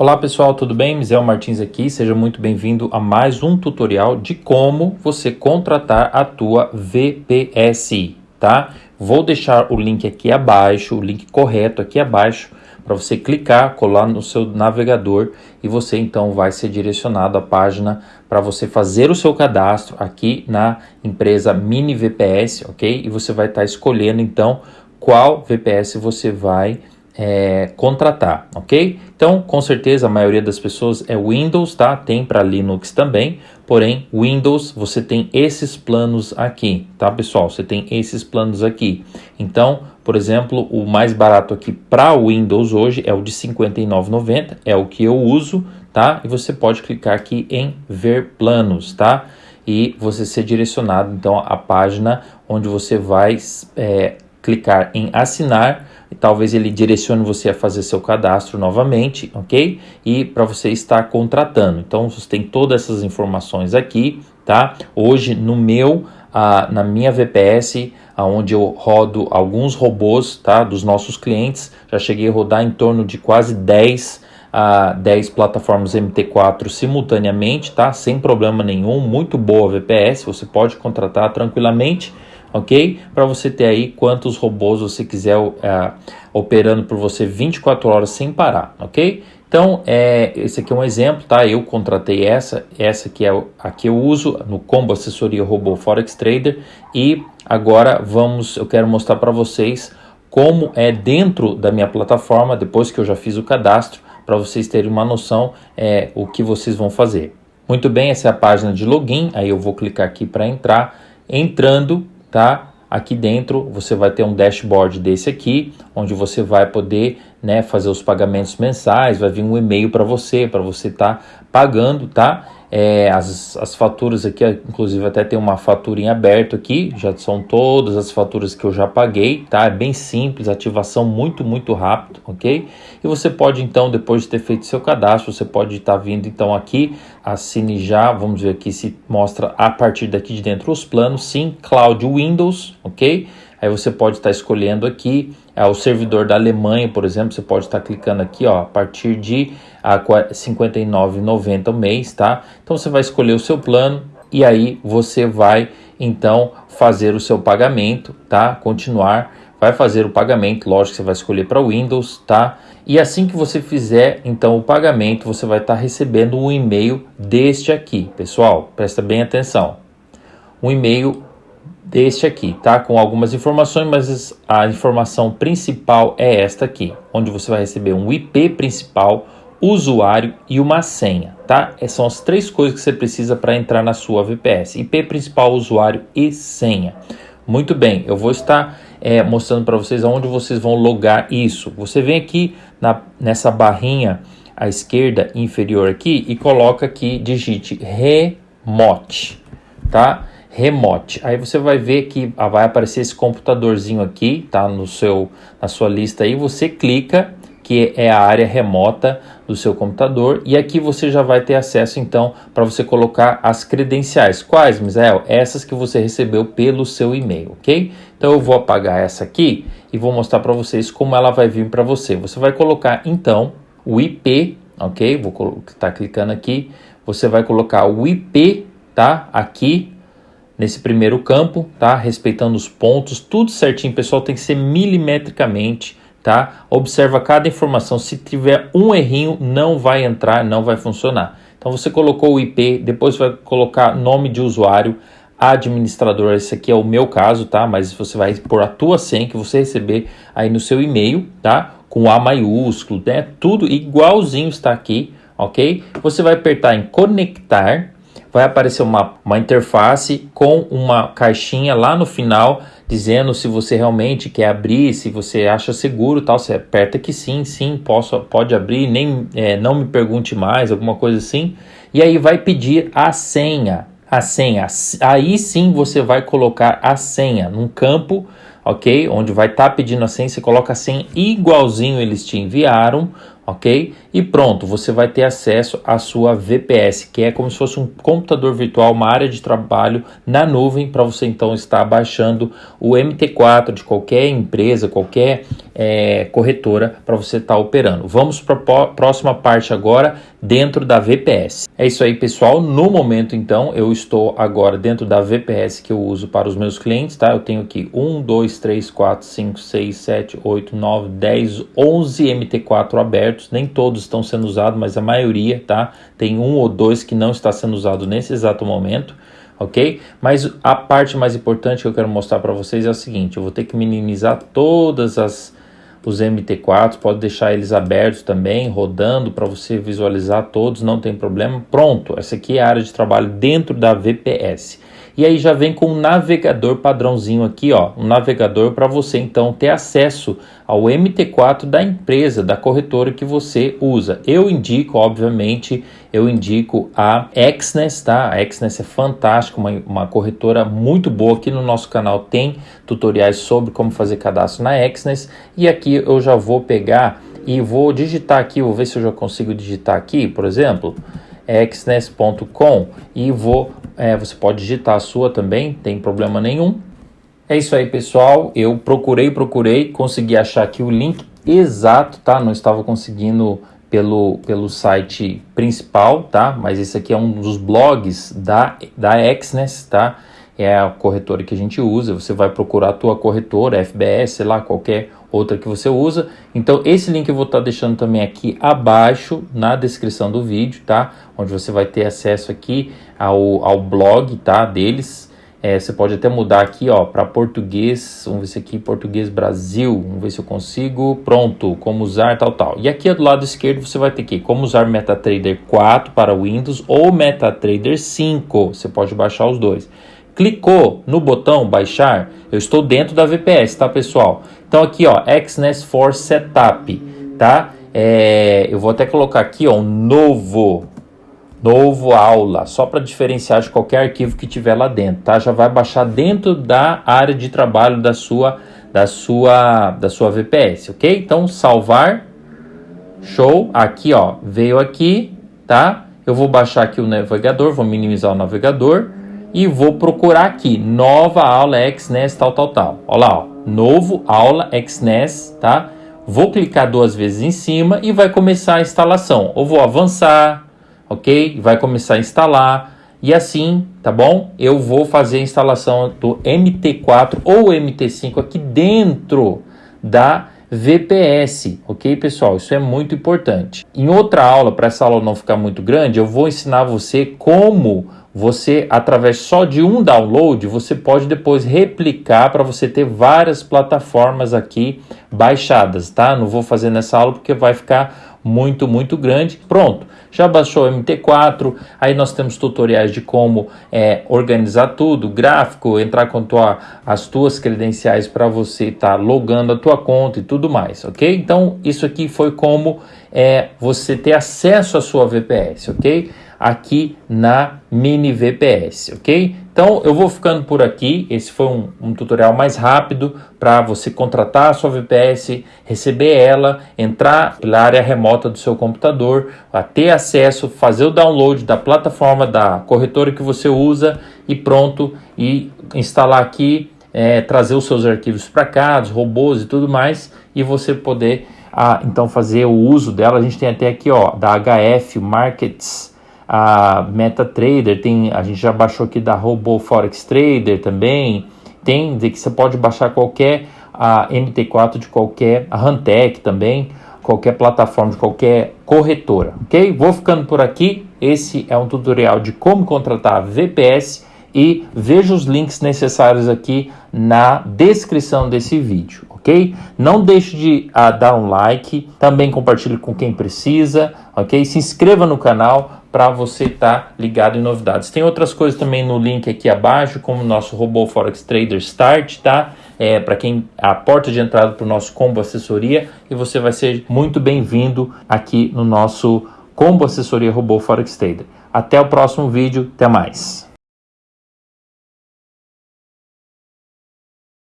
Olá pessoal, tudo bem? Mizel Martins aqui, seja muito bem-vindo a mais um tutorial de como você contratar a tua VPS, tá? Vou deixar o link aqui abaixo, o link correto aqui abaixo, para você clicar, colar no seu navegador e você então vai ser direcionado à página para você fazer o seu cadastro aqui na empresa Mini VPS, ok? E você vai estar tá escolhendo então qual VPS você vai é, contratar, ok? Então, com certeza, a maioria das pessoas é Windows, tá? Tem para Linux também, porém, Windows, você tem esses planos aqui, tá, pessoal? Você tem esses planos aqui. Então, por exemplo, o mais barato aqui para Windows hoje é o de R$ 59,90, é o que eu uso, tá? E você pode clicar aqui em ver planos, tá? E você ser direcionado, então, à página onde você vai é, clicar em assinar e talvez ele direcione você a fazer seu cadastro novamente, ok? E para você estar contratando. Então você tem todas essas informações aqui, tá? Hoje no meu, ah, na minha VPS, onde eu rodo alguns robôs, tá? Dos nossos clientes, já cheguei a rodar em torno de quase 10 a 10 plataformas MT4 simultaneamente, tá? Sem problema nenhum, muito boa VPS, você pode contratar tranquilamente ok? Para você ter aí quantos robôs você quiser uh, operando por você 24 horas sem parar, ok? Então, é, esse aqui é um exemplo, tá? Eu contratei essa, essa que é a que eu uso no Combo Assessoria Robô Forex Trader e agora vamos, eu quero mostrar para vocês como é dentro da minha plataforma, depois que eu já fiz o cadastro, para vocês terem uma noção é, o que vocês vão fazer. Muito bem, essa é a página de login, aí eu vou clicar aqui para entrar. Entrando, tá? Aqui dentro você vai ter um dashboard desse aqui, onde você vai poder né, fazer os pagamentos mensais, vai vir um e-mail para você, para você estar tá pagando, tá? É, as, as faturas aqui, inclusive até tem uma fatura em aberto aqui, já são todas as faturas que eu já paguei, tá? É bem simples, ativação muito, muito rápido, ok? E você pode então, depois de ter feito seu cadastro, você pode estar tá vindo então aqui, assine já, vamos ver aqui se mostra a partir daqui de dentro os planos, sim, Cloud Windows, ok? Aí você pode estar escolhendo aqui é, o servidor da Alemanha, por exemplo, você pode estar clicando aqui, ó, a partir de R$ 59,90 o mês, tá? Então você vai escolher o seu plano e aí você vai então fazer o seu pagamento, tá? Continuar, vai fazer o pagamento, lógico que você vai escolher para Windows, tá? E assim que você fizer então o pagamento, você vai estar recebendo um e-mail deste aqui, pessoal, presta bem atenção. Um e-mail deste aqui, tá? Com algumas informações, mas a informação principal é esta aqui, onde você vai receber um IP principal, usuário e uma senha, tá? Essas são as três coisas que você precisa para entrar na sua VPS: IP principal, usuário e senha. Muito bem, eu vou estar é, mostrando para vocês aonde vocês vão logar isso. Você vem aqui na, nessa barrinha à esquerda inferior aqui e coloca aqui, digite remote, tá? remote. Aí você vai ver que vai aparecer esse computadorzinho aqui, tá no seu na sua lista aí, você clica que é a área remota do seu computador e aqui você já vai ter acesso então para você colocar as credenciais. Quais, Misael? Essas que você recebeu pelo seu e-mail, ok? Então eu vou apagar essa aqui e vou mostrar para vocês como ela vai vir para você. Você vai colocar então o IP, ok? Vou estar tá clicando aqui. Você vai colocar o IP, tá? Aqui nesse primeiro campo, tá? Respeitando os pontos, tudo certinho, pessoal, tem que ser milimetricamente, tá? Observa cada informação, se tiver um errinho, não vai entrar, não vai funcionar. Então você colocou o IP, depois vai colocar nome de usuário, administrador, esse aqui é o meu caso, tá? Mas você vai pôr a tua senha que você receber aí no seu e-mail, tá? Com A maiúsculo, né? Tudo igualzinho está aqui, ok? Você vai apertar em conectar, vai aparecer uma, uma interface com uma caixinha lá no final dizendo se você realmente quer abrir, se você acha seguro tal, você aperta que sim, sim, posso, pode abrir, nem é, não me pergunte mais, alguma coisa assim, e aí vai pedir a senha, a senha, aí sim você vai colocar a senha num campo, ok, onde vai estar tá pedindo a senha, você coloca a senha igualzinho eles te enviaram, ok? E pronto, você vai ter acesso à sua VPS, que é como se fosse um computador virtual, uma área de trabalho na nuvem para você então estar baixando o MT4 de qualquer empresa, qualquer é, corretora para você estar tá operando. Vamos para a próxima parte agora, dentro da VPS. É isso aí, pessoal. No momento, então, eu estou agora dentro da VPS que eu uso para os meus clientes, tá? Eu tenho aqui 1, 2, 3, 4, 5, 6, 7, 8, 9, 10, 11 MT4 abertos. Nem todos estão sendo usados, mas a maioria, tá? Tem um ou dois que não está sendo usado nesse exato momento ok? Mas a parte mais importante que eu quero mostrar para vocês é o seguinte, eu vou ter que minimizar todas as os MT4, pode deixar eles abertos também, rodando para você visualizar todos, não tem problema. Pronto, essa aqui é a área de trabalho dentro da VPS. E aí já vem com um navegador padrãozinho aqui, ó, um navegador para você então ter acesso ao MT4 da empresa, da corretora que você usa. Eu indico, obviamente, eu indico a Exness, tá? A Exness é fantástica, uma, uma corretora muito boa. Aqui no nosso canal tem tutoriais sobre como fazer cadastro na Exness. E aqui eu já vou pegar e vou digitar aqui, vou ver se eu já consigo digitar aqui, por exemplo, exness.com e vou, é, você pode digitar a sua também, tem problema nenhum. É isso aí, pessoal. Eu procurei, procurei, consegui achar aqui o link exato, tá? Não estava conseguindo pelo, pelo site principal, tá? Mas esse aqui é um dos blogs da, da Exness, tá? É a corretora que a gente usa. Você vai procurar a tua corretora, FBS, sei lá, qualquer outra que você usa. Então, esse link eu vou estar tá deixando também aqui abaixo na descrição do vídeo, tá? Onde você vai ter acesso aqui ao, ao blog, tá? Deles, é, você pode até mudar aqui ó para português, vamos ver se aqui português Brasil, vamos ver se eu consigo, pronto, como usar tal tal. E aqui do lado esquerdo você vai ter que como usar MetaTrader 4 para Windows ou MetaTrader 5, você pode baixar os dois. Clicou no botão baixar, eu estou dentro da VPS, tá pessoal? Então aqui ó, XNES for Setup, tá? É, eu vou até colocar aqui ó, um novo novo aula, só para diferenciar de qualquer arquivo que tiver lá dentro, tá? Já vai baixar dentro da área de trabalho da sua da sua da sua VPS, OK? Então salvar show, aqui ó, veio aqui, tá? Eu vou baixar aqui o navegador, vou minimizar o navegador e vou procurar aqui nova aula XNES tal tal tal. Olha lá, ó, novo aula XNES, tá? Vou clicar duas vezes em cima e vai começar a instalação. Ou vou avançar, ok? Vai começar a instalar e assim, tá bom? Eu vou fazer a instalação do MT4 ou MT5 aqui dentro da VPS, ok pessoal? Isso é muito importante. Em outra aula, para essa aula não ficar muito grande, eu vou ensinar você como você, através só de um download, você pode depois replicar para você ter várias plataformas aqui baixadas, tá? Não vou fazer nessa aula porque vai ficar muito, muito grande. Pronto, já baixou o MT4, aí nós temos tutoriais de como é, organizar tudo, gráfico, entrar com tua, as tuas credenciais para você estar tá logando a tua conta e tudo mais, ok? Então, isso aqui foi como é, você ter acesso à sua VPS, ok? Aqui na mini VPS, ok? Então eu vou ficando por aqui. Esse foi um, um tutorial mais rápido para você contratar a sua VPS, receber ela, entrar pela área remota do seu computador, ter acesso, fazer o download da plataforma da corretora que você usa e pronto e instalar aqui, é, trazer os seus arquivos para cá, os robôs e tudo mais e você poder ah, então fazer o uso dela. A gente tem até aqui ó da HF Markets a MetaTrader, tem, a gente já baixou aqui da Robo Forex Trader também, tem que você pode baixar qualquer a MT4 de qualquer, a Hantec também, qualquer plataforma de qualquer corretora, ok? Vou ficando por aqui, esse é um tutorial de como contratar VPS e veja os links necessários aqui na descrição desse vídeo, ok? Não deixe de uh, dar um like, também compartilhe com quem precisa, ok? Se inscreva no canal para você estar tá ligado em novidades. Tem outras coisas também no link aqui abaixo, como o nosso robô Forex Trader Start, tá? É, para quem a porta de entrada para o nosso combo assessoria e você vai ser muito bem-vindo aqui no nosso combo assessoria robô Forex Trader. Até o próximo vídeo, até mais.